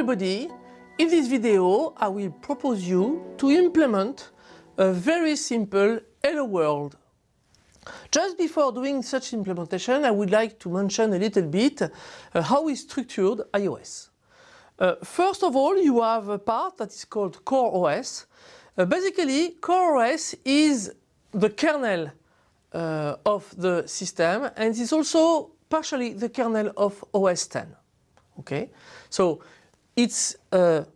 everybody, in this video I will propose you to implement a very simple Hello World. Just before doing such implementation I would like to mention a little bit uh, how is structured iOS. Uh, first of all you have a part that is called Core OS. Uh, basically Core OS is the kernel uh, of the system and is also partially the kernel of OS 10. Okay, so it's a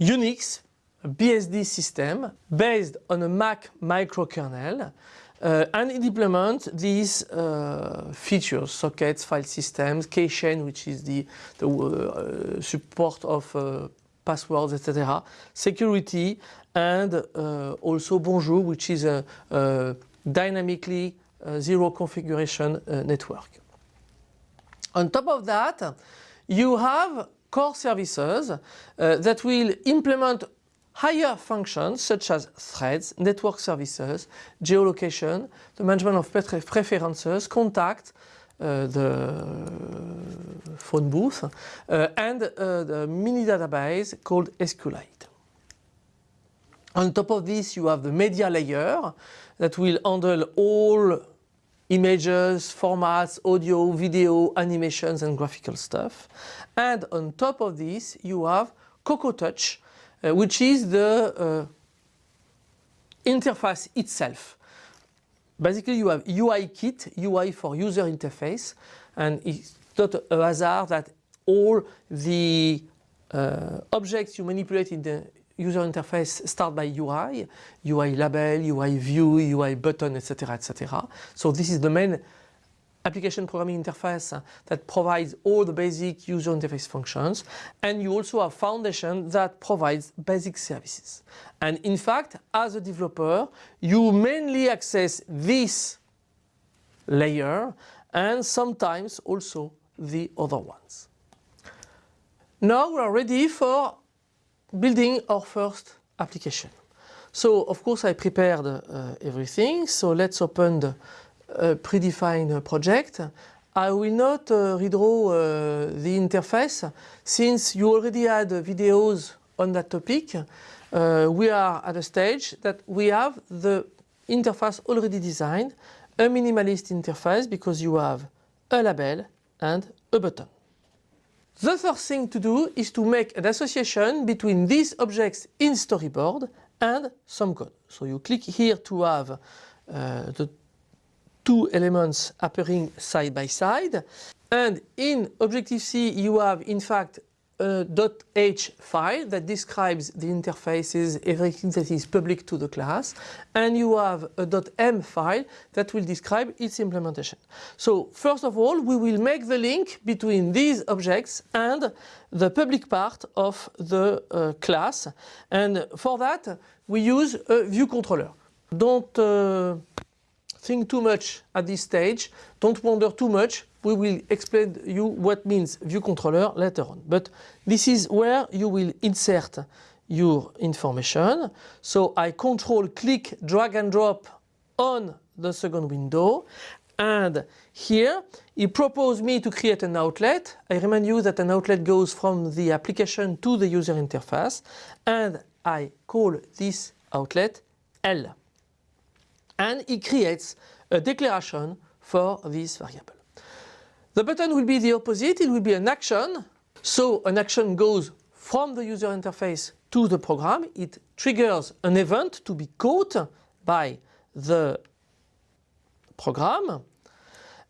Unix BSD system based on a Mach microkernel uh, and it implements these uh, features, sockets, file systems, keychain, which is the, the uh, support of uh, passwords, etc., security, and uh, also Bonjour, which is a, a dynamically uh, zero configuration network. On top of that, you have core services uh, that will implement higher functions such as threads, network services, geolocation, the management of preferences, contact, uh, the phone booth, uh, and uh, the mini database called SQLite. On top of this you have the media layer that will handle all images, formats, audio, video, animations and graphical stuff. And on top of this you have Cocoa Touch uh, which is the uh, interface itself. Basically you have UI kit, UI for user interface and it's not a hazard that all the uh, objects you manipulate in the user interface start by UI, UI label, UI view, UI button, etc. etc. So this is the main application programming interface that provides all the basic user interface functions and you also have foundation that provides basic services. And in fact as a developer you mainly access this layer and sometimes also the other ones. Now we are ready for building our first application. So of course I prepared uh, everything. So let's open the uh, predefined project. I will not uh, redraw uh, the interface since you already had videos on that topic. Uh, we are at a stage that we have the interface already designed, a minimalist interface because you have a label and a button. The first thing to do is to make an association between these objects in storyboard and some code. So you click here to have uh, the two elements appearing side by side and in Objective-C you have in fact a .h file that describes the interfaces, everything that is public to the class and you have a .m file that will describe its implementation. So first of all we will make the link between these objects and the public part of the uh, class and for that we use a view controller. Don't uh, think too much at this stage, don't wonder too much, we will explain you what means view controller later on. But this is where you will insert your information. So I control click drag and drop on the second window and here he proposed me to create an outlet. I remind you that an outlet goes from the application to the user interface and I call this outlet L and it creates a declaration for this variable. The button will be the opposite, it will be an action. So an action goes from the user interface to the program, it triggers an event to be caught by the program.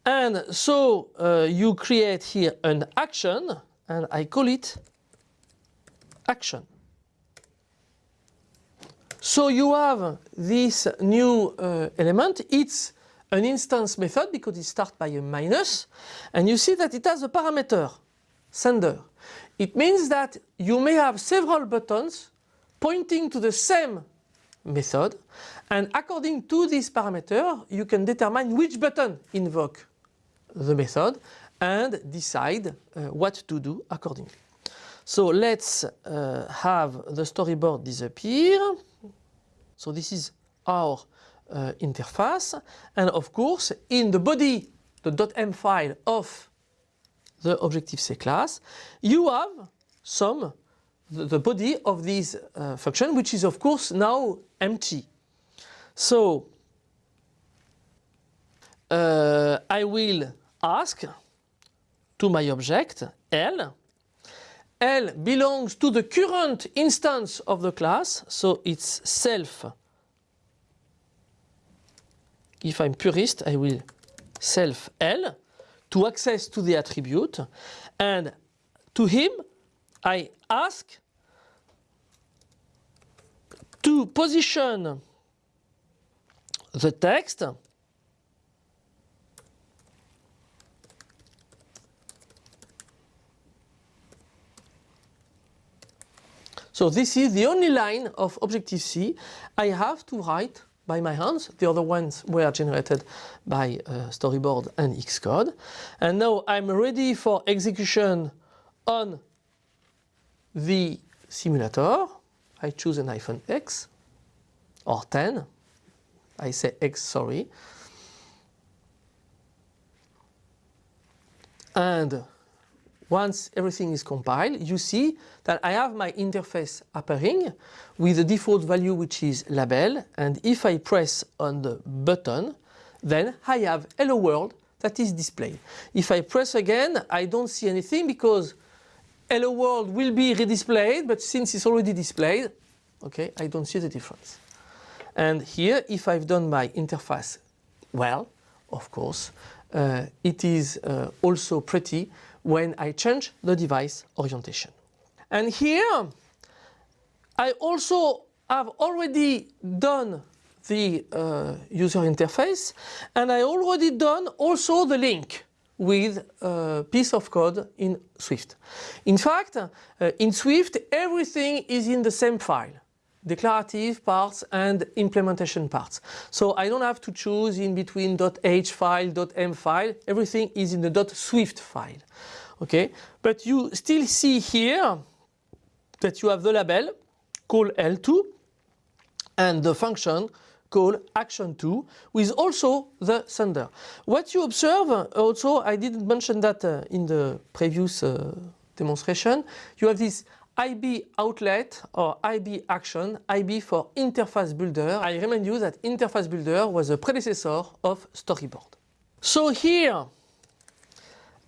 And so uh, you create here an action and I call it action. So you have this new uh, element, it's an instance method because it starts by a minus and you see that it has a parameter, sender. It means that you may have several buttons pointing to the same method and according to this parameter you can determine which button invoke the method and decide uh, what to do accordingly. So let's uh, have the storyboard disappear. So this is our uh, interface and of course in the body, the .m file of the Objective-C class, you have some the, the body of this uh, function, which is of course now empty. So uh, I will ask to my object L. L belongs to the current instance of the class, so it's self. If I'm purist, I will self L to access to the attribute. And to him I ask to position the text So this is the only line of Objective-C I have to write by my hands. The other ones were generated by uh, Storyboard and Xcode. And now I'm ready for execution on the simulator. I choose an iPhone X or 10. I say X, sorry. And once everything is compiled, you see that I have my interface appearing with the default value which is label and if I press on the button then I have hello world that is displayed. If I press again I don't see anything because hello world will be redisplayed but since it's already displayed okay I don't see the difference. And here if I've done my interface well of course uh, it is uh, also pretty when I change the device orientation. And here I also have already done the uh, user interface and I already done also the link with a piece of code in Swift. In fact, uh, in Swift everything is in the same file declarative parts and implementation parts. So I don't have to choose in between .h file, .m file, everything is in the .swift file. Okay, but you still see here that you have the label called L2 and the function called action2 with also the sender. What you observe also, I didn't mention that uh, in the previous uh, demonstration, you have this IB outlet or IB action, IB for interface builder. I remind you that interface builder was a predecessor of storyboard. So here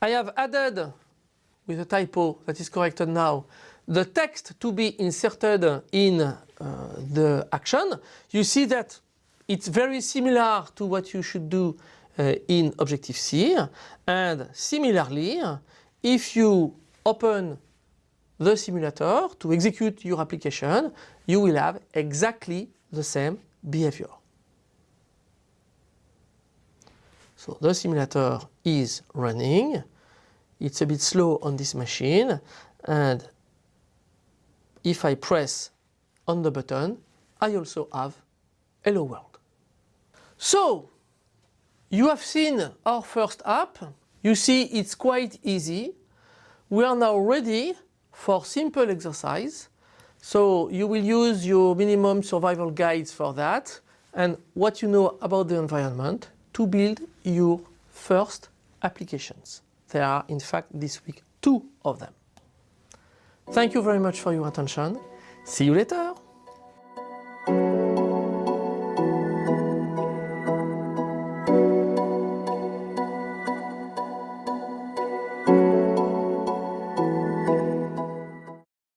I have added with a typo that is corrected now the text to be inserted in uh, the action. You see that it's very similar to what you should do uh, in Objective-C and similarly if you open the simulator to execute your application, you will have exactly the same behavior. So the simulator is running, it's a bit slow on this machine and if I press on the button, I also have Hello World. So you have seen our first app. You see it's quite easy. We are now ready for simple exercise. So you will use your minimum survival guides for that and what you know about the environment to build your first applications. There are in fact this week two of them. Thank you very much for your attention. See you later.